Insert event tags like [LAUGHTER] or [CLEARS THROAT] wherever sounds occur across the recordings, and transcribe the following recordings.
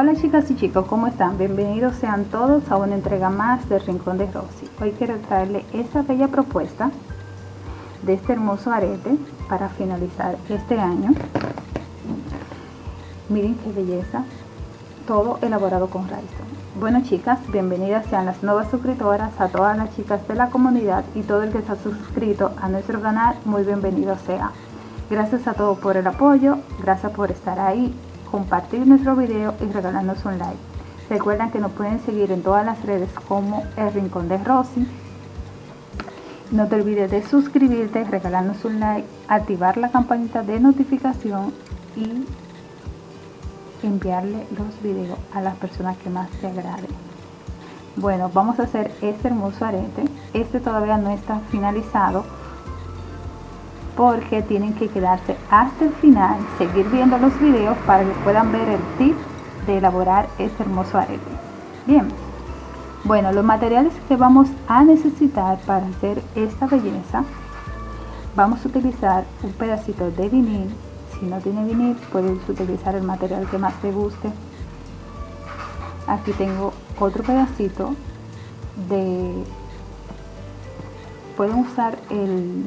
Hola chicas y chicos, ¿cómo están? Bienvenidos sean todos a una entrega más del Rincón de Rosy. Hoy quiero traerle esta bella propuesta de este hermoso arete para finalizar este año. Miren qué belleza, todo elaborado con Rhinestone. Bueno chicas, bienvenidas sean las nuevas suscriptoras, a todas las chicas de la comunidad y todo el que está suscrito a nuestro canal, muy bienvenido sea. Gracias a todos por el apoyo, gracias por estar ahí compartir nuestro video y regalarnos un like. Recuerden que nos pueden seguir en todas las redes como El Rincón de Rosy. No te olvides de suscribirte, regalarnos un like, activar la campanita de notificación y enviarle los videos a las personas que más te agraden. Bueno, vamos a hacer este hermoso arete. Este todavía no está finalizado porque tienen que quedarse hasta el final, seguir viendo los videos para que puedan ver el tip de elaborar este hermoso arete. Bien, bueno, los materiales que vamos a necesitar para hacer esta belleza, vamos a utilizar un pedacito de vinil, si no tiene vinil puedes utilizar el material que más te guste. Aquí tengo otro pedacito de, pueden usar el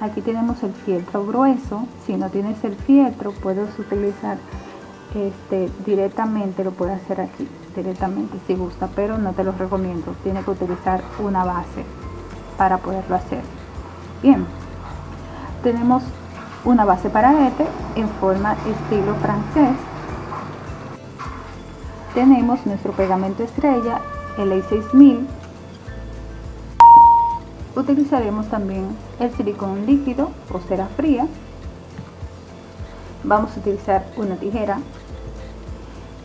aquí tenemos el fieltro grueso. Si no tienes el fieltro puedes utilizar este directamente lo puedes hacer aquí directamente si gusta pero no te lo recomiendo. Tiene que utilizar una base para poderlo hacer. Bien. Tenemos una base para este en forma estilo francés. Tenemos nuestro pegamento estrella el A6000 utilizaremos también el silicón líquido o cera fría. Vamos a utilizar una tijera.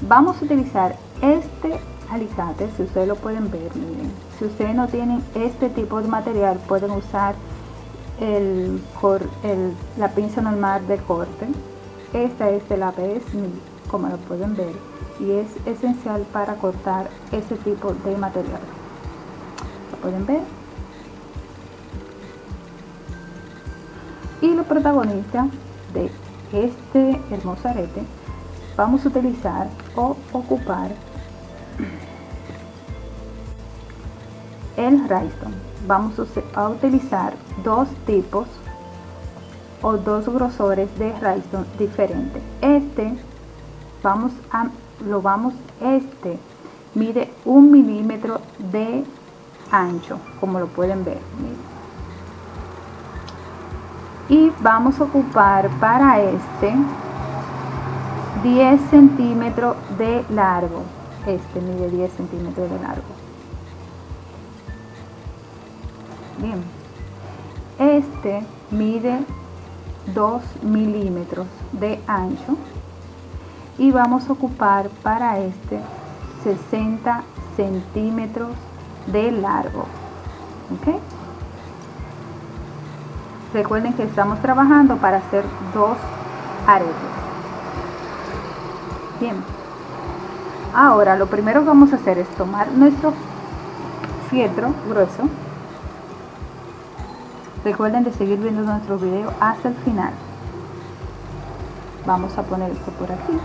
Vamos a utilizar este alicate si ustedes lo pueden ver miren. Si ustedes no tienen este tipo de material pueden usar el, la pinza normal de corte. Esta es de la APS como lo pueden ver y es esencial para cortar ese tipo de material. Lo pueden ver y los protagonistas de este hermoso arete vamos a utilizar o ocupar el rhinestone. Vamos a utilizar dos tipos o dos grosores de rhinestone diferentes este vamos a lo vamos este mide un milímetro de ancho como lo pueden ver y vamos a ocupar para este 10 centímetros de largo. Este mide 10 centímetros de largo. Bien. Este mide 2 milímetros de ancho. Y vamos a ocupar para este 60 centímetros de largo. ¿ok? Recuerden que estamos trabajando para hacer dos aretes. Bien. Ahora lo primero que vamos a hacer es tomar nuestro fieltro grueso. Recuerden de seguir viendo nuestro video hasta el final. Vamos a poner esto por aquí.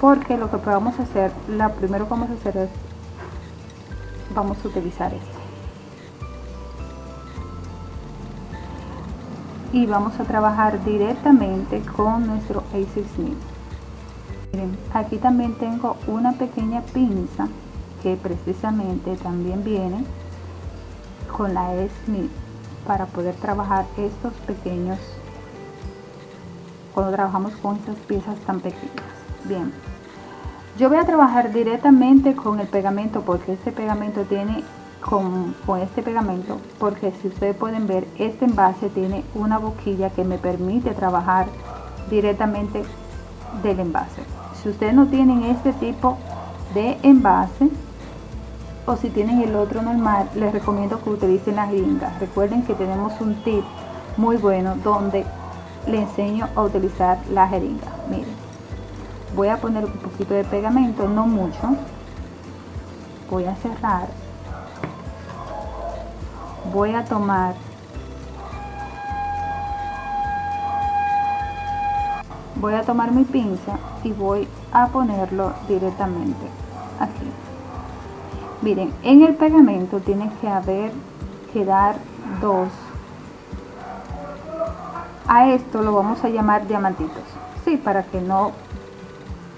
Porque lo que vamos a hacer, lo primero que vamos a hacer es, vamos a utilizar esto. Y vamos a trabajar directamente con nuestro Ace Smith. Miren, aquí también tengo una pequeña pinza que precisamente también viene con la Ace Smith para poder trabajar estos pequeños cuando trabajamos con estas piezas tan pequeñas. Bien, yo voy a trabajar directamente con el pegamento porque este pegamento tiene con, este pegamento porque si ustedes pueden ver este envase tiene una boquilla que me permite trabajar directamente del envase. Si ustedes no tienen este tipo de envase o si tienen el otro normal les recomiendo que utilicen la jeringa recuerden que tenemos un tip muy bueno donde le enseño a utilizar la jeringa. Miren voy a poner un poquito de pegamento no mucho. Voy a cerrar voy a tomar. Voy a tomar mi pinza y voy a ponerlo directamente aquí. Miren en el pegamento tiene que haber quedar dos. A esto lo vamos a llamar diamantitos. Sí para que no.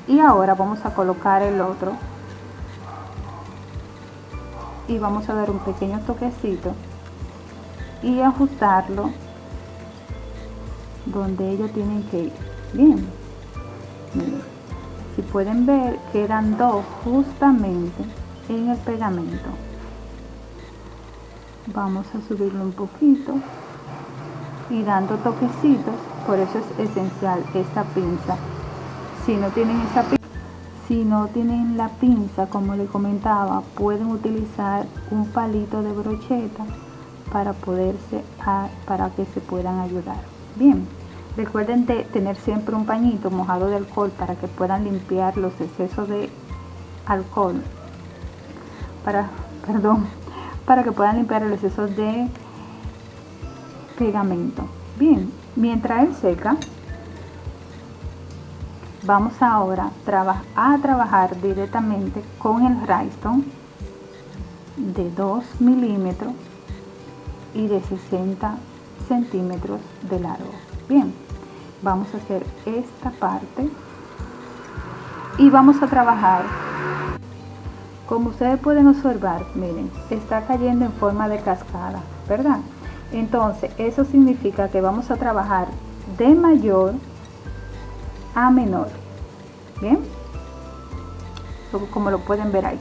Y ahora vamos a colocar el otro. Y vamos a dar un pequeño toquecito y ajustarlo donde ellos tienen que ir. Bien. Si pueden ver quedan dos justamente en el pegamento. Vamos a subirlo un poquito y dando toquecitos por eso es esencial esta pinza. Si no tienen esa pinza si no tienen la pinza como le comentaba pueden utilizar un palito de brocheta para poderse para que se puedan ayudar. Bien recuerden de tener siempre un pañito mojado de alcohol para que puedan limpiar los excesos de alcohol. Para [LAUGHS] perdón para que puedan limpiar los excesos de pegamento. Bien mientras él seca vamos ahora a trabajar directamente con el rhinestone de 2 milímetros y de 60 centímetros de largo. Bien vamos a hacer esta parte y vamos a trabajar. Como ustedes pueden observar miren está cayendo en forma de cascada verdad entonces eso significa que vamos a trabajar de mayor a menor bien como lo pueden ver ahí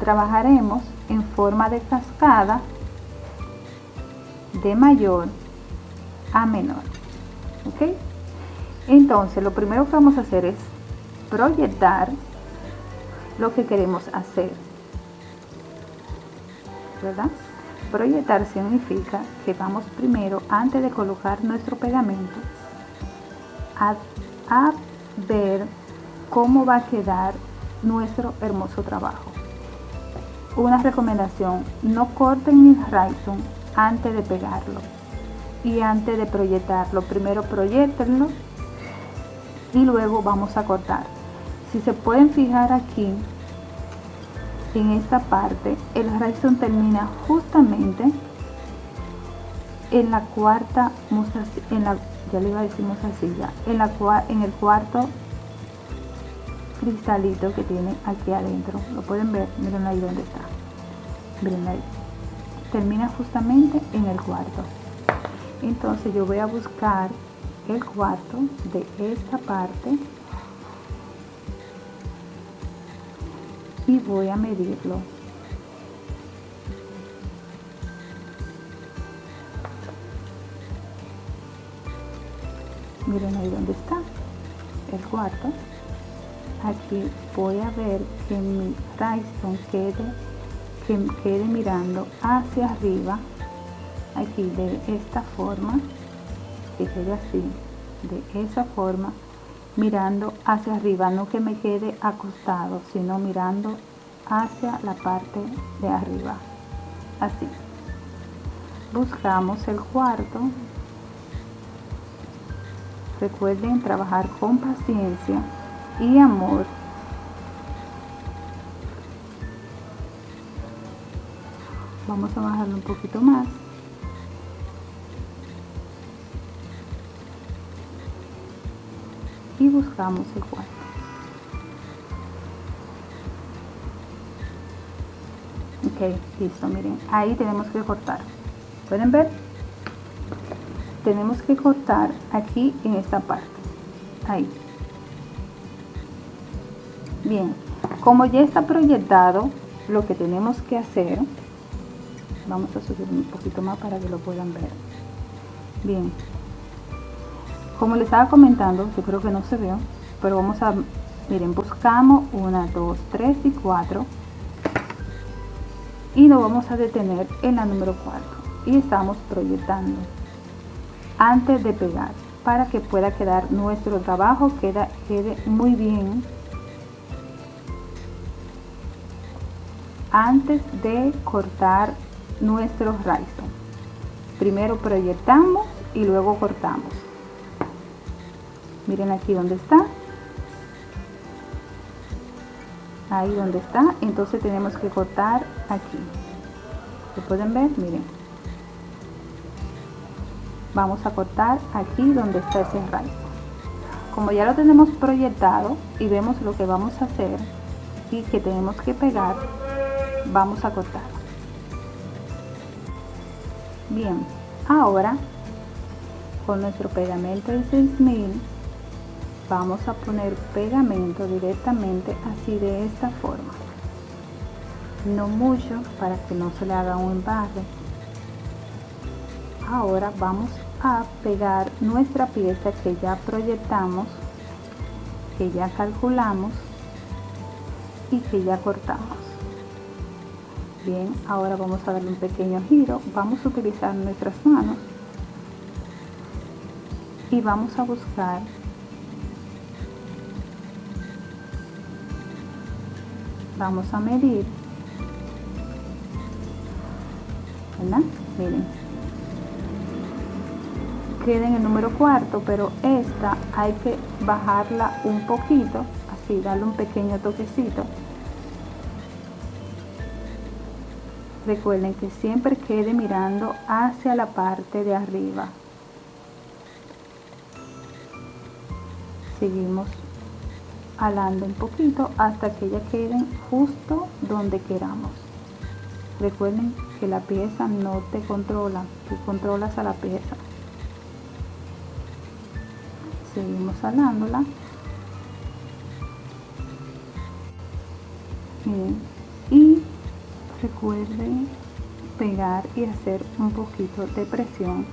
trabajaremos en forma de cascada de mayor a menor ok entonces lo primero que vamos a hacer es proyectar lo que queremos hacer verdad proyectar significa que vamos primero antes de colocar nuestro pegamento a, a ver cómo va a quedar nuestro hermoso trabajo una recomendación, no corten el Rhizome antes de pegarlo y antes de proyectarlo. Primero proyectenlo y luego vamos a cortar. Si se pueden fijar aquí, en esta parte, el Rhizome termina justamente en la cuarta en la ya le iba a decir en la en el cuarto cristalito que tiene aquí adentro. Lo pueden ver miren ahí donde está. Miren ahí. Termina justamente en el cuarto. Entonces yo voy a buscar el cuarto de esta parte y voy a medirlo. Miren ahí donde está el cuarto aquí voy a ver que mi Tyson quede que quede mirando hacia arriba aquí de esta forma que quede así de esa forma mirando hacia arriba no que me quede acostado sino mirando hacia la parte de arriba así. Buscamos el cuarto. Recuerden trabajar con paciencia y amor. Vamos a bajarlo un poquito más. Y buscamos el cuarto. Ok listo miren ahí tenemos que cortar. Pueden ver tenemos que cortar aquí en esta parte. Ahí bien como ya está proyectado lo que tenemos que hacer vamos a subir un poquito más para que lo puedan ver. Bien como les estaba comentando yo creo que no se ve pero vamos a miren buscamos una dos tres y cuatro. Y nos vamos a detener en la número 4 y estamos proyectando antes de pegar para que pueda quedar nuestro trabajo queda, quede muy bien antes de cortar nuestro raíz primero proyectamos y luego cortamos. Miren aquí donde está. Ahí donde está. Entonces tenemos que cortar aquí. ¿lo pueden ver? miren. Vamos a cortar aquí donde está ese rayo como ya lo tenemos proyectado y vemos lo que vamos a hacer y que tenemos que pegar vamos a cortar. Bien ahora con nuestro pegamento de 6000 vamos a poner pegamento directamente así de esta forma. No mucho para que no se le haga un embarre. Ahora vamos a pegar nuestra pieza que ya proyectamos que ya calculamos y que ya cortamos bien ahora vamos a darle un pequeño giro. Vamos a utilizar nuestras manos. Y vamos a buscar vamos a medir. ¿verdad? miren. Queda en el número cuarto pero esta hay que bajarla un poquito así darle un pequeño toquecito recuerden que siempre quede mirando hacia la parte de arriba. Seguimos alando un poquito hasta que ya queden justo donde queramos. Recuerden que la pieza no te controla tú controlas a la pieza. Seguimos alándola recuerden pegar y hacer un poquito de presión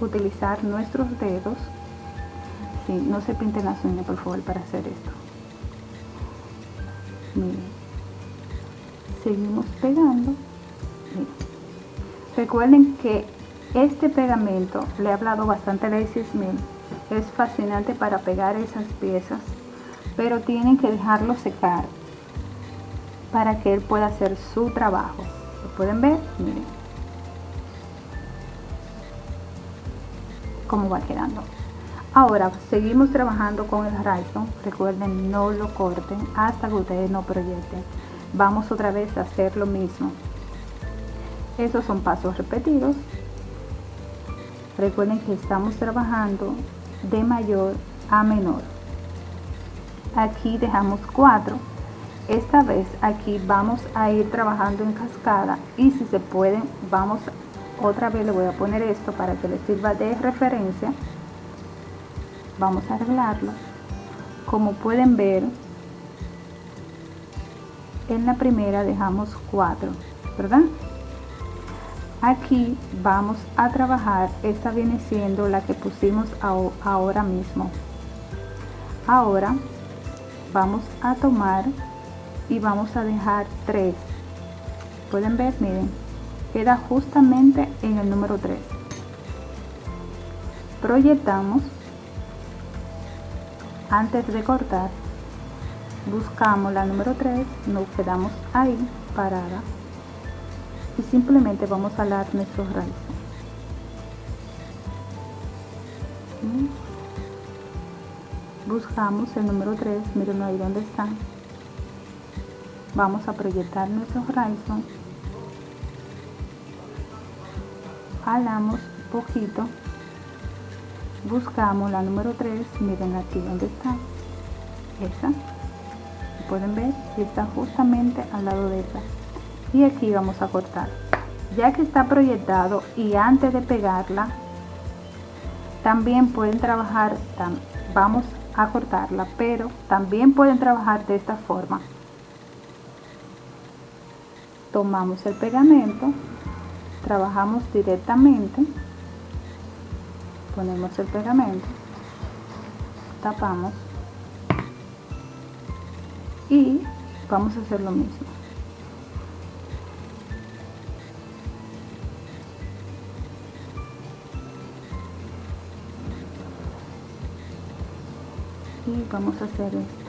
utilizar nuestros dedos. Sí, no se pinten las uñas por favor para hacer esto. Miren. Seguimos pegando. Recuerden que este pegamento le he hablado bastante de Mil es fascinante para pegar esas piezas pero tienen que dejarlo secar para que él pueda hacer su trabajo lo pueden ver miren cómo va quedando Ahora seguimos trabajando con el Rhino. Recuerden no lo corten hasta que ustedes no proyecten. Vamos otra vez a hacer lo mismo. Esos son pasos repetidos. Recuerden que estamos trabajando de mayor a menor. Aquí dejamos 4. Esta vez aquí vamos a ir trabajando en cascada y si se pueden vamos otra vez le voy a poner esto para que les sirva de referencia. Vamos a arreglarlo. Como pueden ver en la primera dejamos 4 verdad aquí vamos a trabajar esta viene siendo la que pusimos ahora mismo. Ahora vamos a tomar y vamos a dejar 3 pueden ver miren queda justamente en el número 3 proyectamos. Antes de cortar buscamos la número 3 nos quedamos ahí parada y simplemente vamos a alar nuestros raíces. Buscamos el número 3 miren ahí donde están vamos a proyectar nuestros raíces alamos un poquito. Buscamos la número 3 miren aquí donde está. Esa. Pueden ver está justamente al lado de esa. Y aquí vamos a cortar. Ya que está proyectado y antes de pegarla también pueden trabajar vamos a cortarla pero también pueden trabajar de esta forma tomamos el pegamento trabajamos directamente ponemos el pegamento tapamos y vamos a hacer lo mismo. Y vamos a hacer esto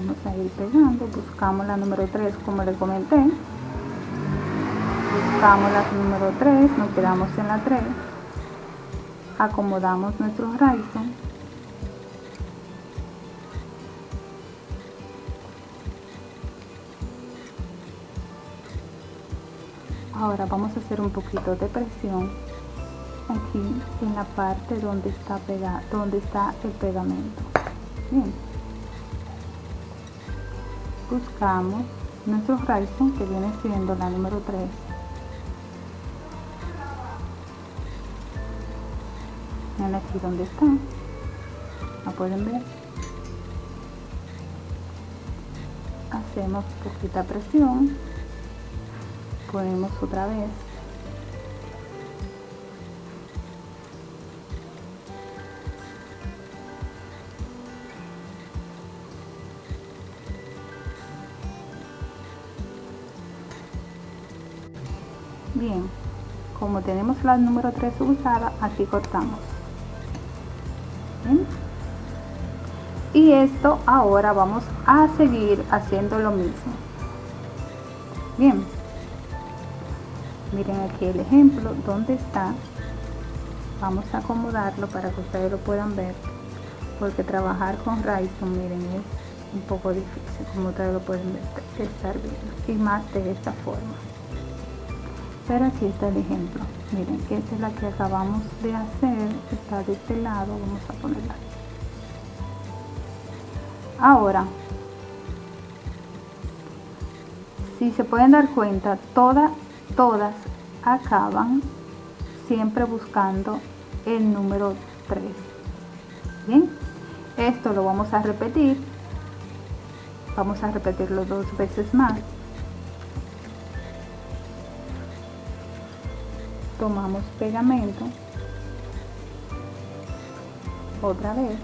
vamos a ir pegando. Buscamos la número 3 como les comenté. Buscamos la número 3 nos quedamos en la 3 acomodamos nuestro horizon ahora vamos a hacer un poquito de presión aquí en la parte donde está pegado donde está el pegamento. Bien buscamos nuestro horizon que viene siendo la número 3 Miren aquí donde está. La pueden ver hacemos poquita presión. Ponemos otra vez la número 3 usada aquí cortamos. Y esto ahora vamos a seguir haciendo lo mismo. Bien. Miren aquí el ejemplo donde está vamos a acomodarlo para que ustedes lo puedan ver porque trabajar con Ryzen miren es un poco difícil como ustedes lo pueden estar viendo y más de esta forma pero aquí está el ejemplo. Miren que esta es la que acabamos de hacer está de este lado vamos a ponerla. Ahora si se pueden dar cuenta todas todas acaban siempre buscando el número 3 bien esto lo vamos a repetir. Vamos a repetirlo dos veces más tomamos pegamento. Otra vez.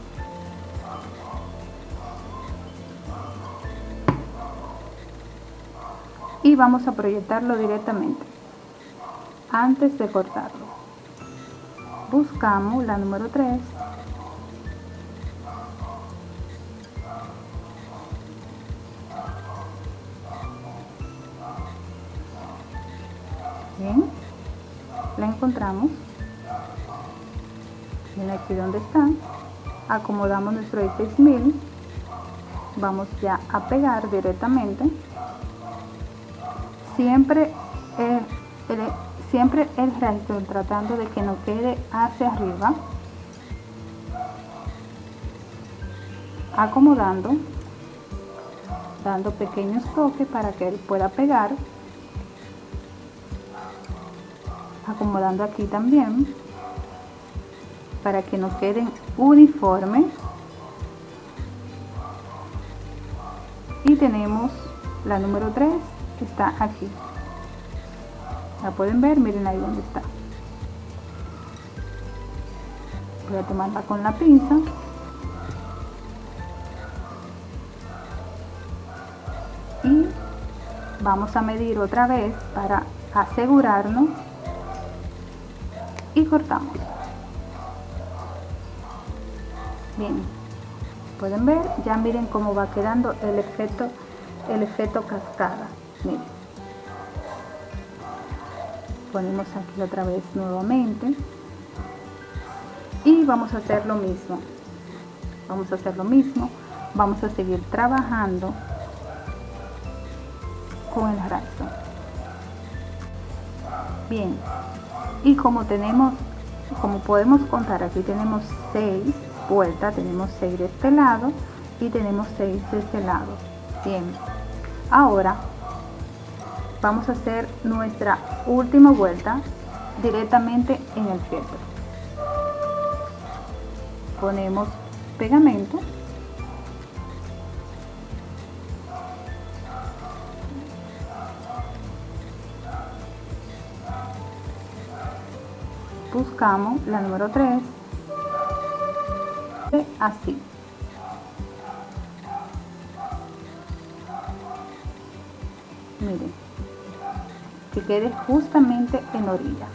Y vamos a proyectarlo directamente. Antes de cortarlo. Buscamos la número 3 bien la encontramos. Bien aquí donde está. Acomodamos nuestro 6000 vamos ya a pegar directamente. Siempre el, siempre el resto tratando de que no quede hacia arriba. Acomodando dando pequeños toques para que él pueda pegar acomodando aquí también para que nos queden uniformes. Y tenemos la número 3 está aquí. La pueden ver miren ahí donde está. Voy a tomarla con la pinza. Y vamos a medir otra vez para asegurarnos y cortamos. Bien. Pueden ver ya miren cómo va quedando el efecto el efecto cascada. Miren. Ponemos aquí otra vez nuevamente. Y vamos a hacer lo mismo. Vamos a hacer lo mismo. Vamos a seguir trabajando con el resto bien y como tenemos como podemos contar aquí tenemos 6 vueltas tenemos 6 de este lado y tenemos 6 de este lado. Bien. Ahora vamos a hacer nuestra última vuelta directamente en el filtro ponemos pegamento buscamos la número 3 así. Miren. Que quede justamente en orilla.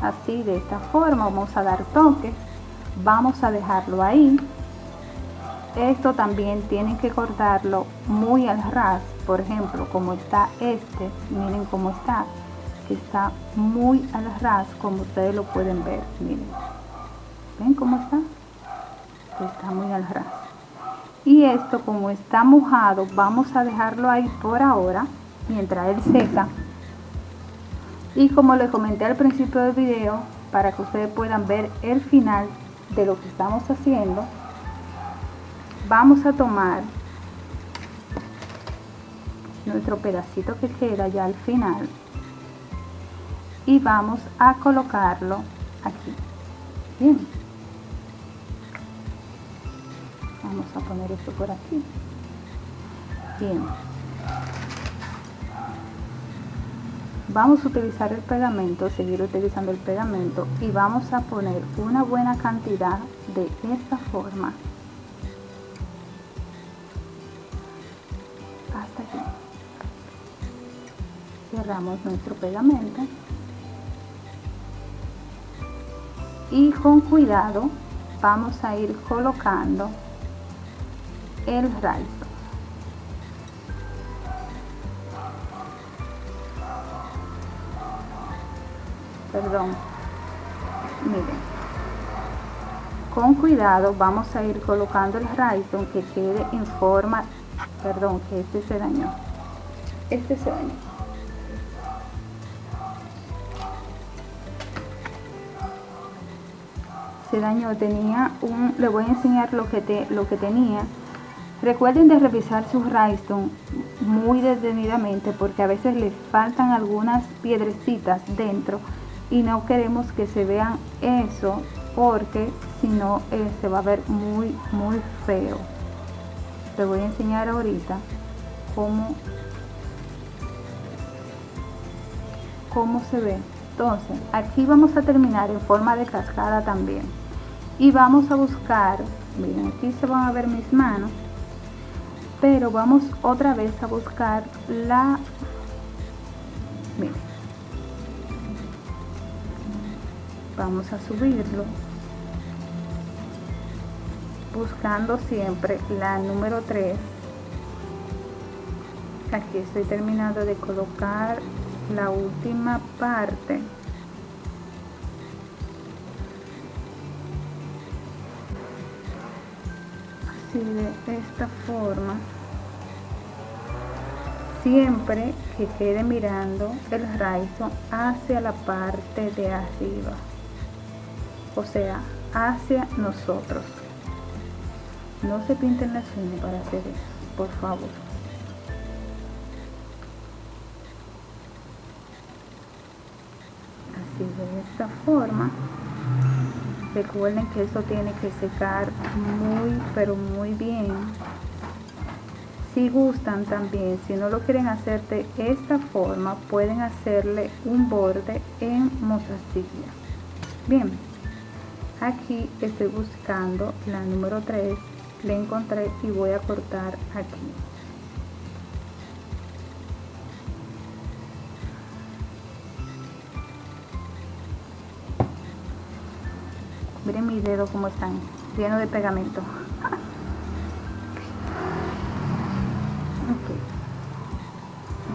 Así de esta forma vamos a dar toques vamos a dejarlo ahí. Esto también tienen que cortarlo muy al ras. Por ejemplo como está este miren cómo está que está muy al ras como ustedes lo pueden ver. Miren. Ven cómo está está muy al ras. Y esto como está mojado vamos a dejarlo ahí por ahora mientras él seca. Y como les comenté al principio del video para que ustedes puedan ver el final de lo que estamos haciendo vamos a tomar nuestro pedacito que queda ya al final y vamos a colocarlo aquí. Bien. Vamos a poner esto por aquí. Bien. Vamos a utilizar el pegamento seguir utilizando el pegamento y vamos a poner una buena cantidad de esta forma. Hasta aquí. Cerramos nuestro pegamento y con cuidado vamos a ir colocando el raizo perdón. Miren. Con cuidado vamos a ir colocando el raizo que quede en forma perdón que este se dañó. Este se dañó se dañó tenía un le voy a enseñar lo que te lo que tenía. Recuerden de revisar su rhinestone muy detenidamente porque a veces les faltan algunas piedrecitas dentro y no queremos que se vean eso porque si no eh, se va a ver muy muy feo. Te voy a enseñar ahorita cómo cómo se ve. Entonces aquí vamos a terminar en forma de cascada también y vamos a buscar miren aquí se van a ver mis manos pero vamos otra vez a buscar la miren vamos a subirlo buscando siempre la número 3 aquí estoy terminando de colocar la última parte así de esta forma siempre que quede mirando el raizo hacia la parte de arriba o sea hacia nosotros. No se pinten las uñas para hacer eso por favor. Así de esta forma recuerden que eso tiene que secar muy pero muy bien. Si gustan también si no lo quieren hacer de esta forma pueden hacerle un borde en mostacilla. Bien aquí estoy buscando la número 3 le encontré y voy a cortar aquí mis dedos como están llenos de pegamento.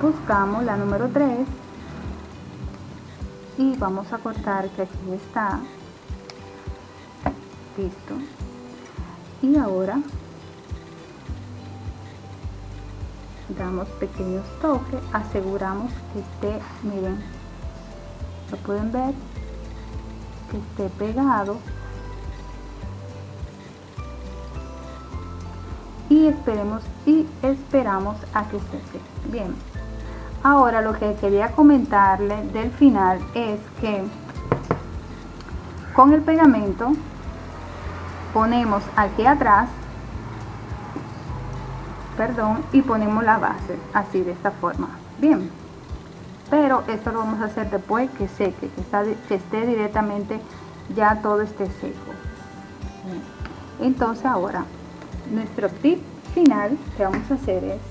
Buscamos la número 3 y vamos a cortar que aquí está. Listo. Y ahora damos pequeños toques aseguramos que esté miren lo pueden ver que esté pegado y esperemos y esperamos a que se seque bien. Ahora lo que quería comentarle del final es que con el pegamento ponemos aquí atrás perdón y ponemos la base así de esta forma. Bien pero esto lo vamos a hacer después que seque que, está, que esté directamente ya todo esté seco. Entonces ahora nuestro tip final que vamos a hacer es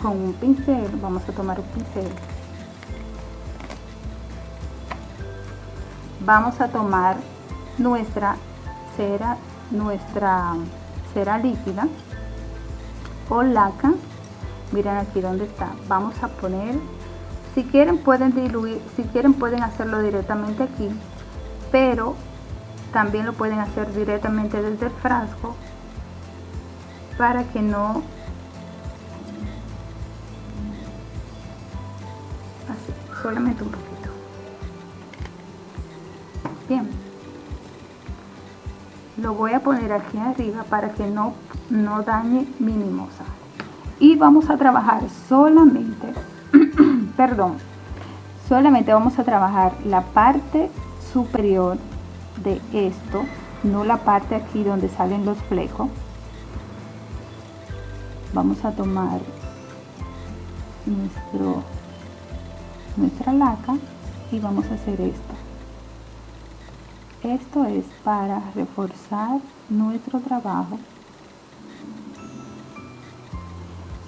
con un pincel vamos a tomar un pincel. Vamos a tomar nuestra cera nuestra cera líquida o laca miren aquí donde está. Vamos a poner si quieren pueden diluir si quieren pueden hacerlo directamente aquí pero también lo pueden hacer directamente desde el frasco para que no así solamente un poquito. Bien. Lo voy a poner aquí arriba para que no no dañe mi mimosa y vamos a trabajar solamente [CLEARS THROAT] perdón solamente vamos a trabajar la parte superior de esto no la parte aquí donde salen los flecos. Vamos a tomar nuestro nuestra laca y vamos a hacer esto. Esto es para reforzar nuestro trabajo.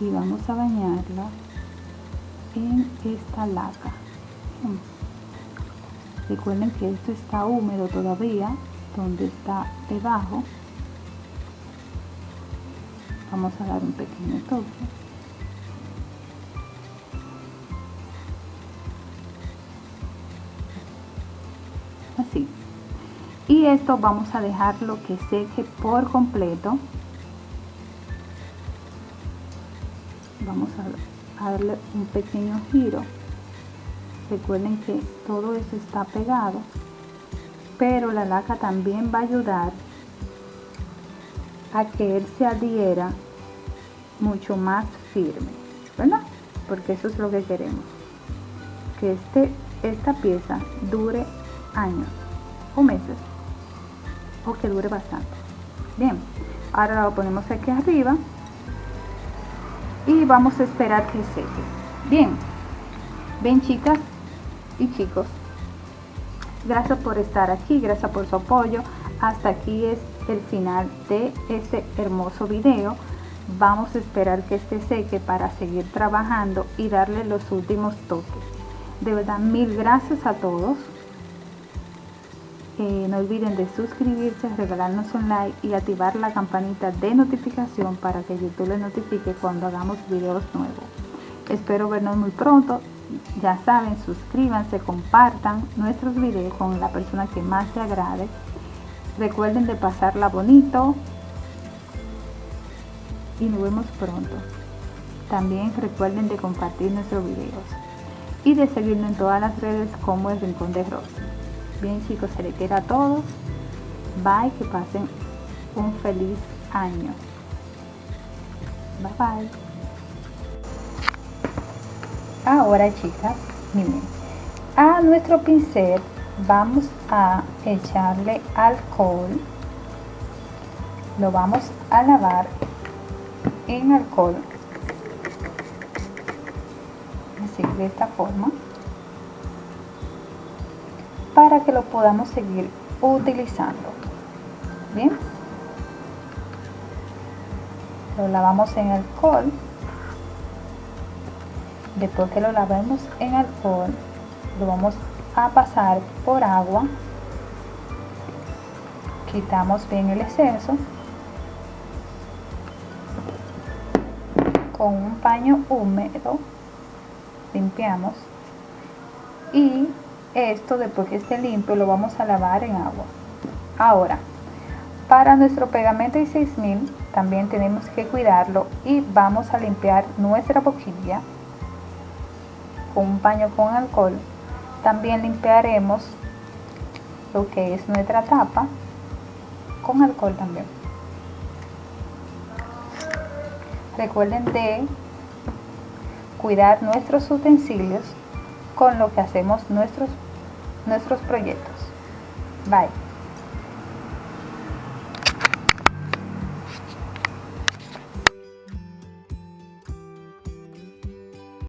Y vamos a bañarla en esta laca recuerden que esto está húmedo todavía donde está debajo. Vamos a dar un pequeño toque. Así. Y esto vamos a dejarlo que seque por completo. Vamos a darle un pequeño giro recuerden que todo eso está pegado pero la laca también va a ayudar a que él se adhiera mucho más firme ¿verdad? porque eso es lo que queremos que este, esta pieza dure años o meses o que dure bastante bien ahora lo ponemos aquí arriba y vamos a esperar que seque bien bien chicas y chicos gracias por estar aquí gracias por su apoyo. Hasta aquí es el final de este hermoso video. Vamos a esperar que este seque para seguir trabajando y darle los últimos toques. De verdad mil gracias a todos. Eh, no olviden de suscribirse, regalarnos un like y activar la campanita de notificación para que YouTube les notifique cuando hagamos videos nuevos. Espero vernos muy pronto ya saben, suscríbanse, compartan nuestros videos con la persona que más te agrade. Recuerden de pasarla bonito y nos vemos pronto. También recuerden de compartir nuestros videos y de seguirnos en todas las redes como el Rincón de Rosy. Bien chicos, se les quiera a todos. Bye, que pasen un feliz año. Bye bye. Ahora chicas, miren, a nuestro pincel vamos a echarle alcohol. Lo vamos a lavar en alcohol. Así, de esta forma. Para que lo podamos seguir utilizando. Bien. Lo lavamos en alcohol después que lo lavemos en alcohol lo vamos a pasar por agua quitamos bien el exceso con un paño húmedo limpiamos y esto después que esté limpio lo vamos a lavar en agua. Ahora para nuestro pegamento y 6000 también tenemos que cuidarlo y vamos a limpiar nuestra boquilla con un paño con alcohol. También limpiaremos lo que es nuestra tapa con alcohol también. Recuerden de cuidar nuestros utensilios con lo que hacemos nuestros, nuestros proyectos. Bye.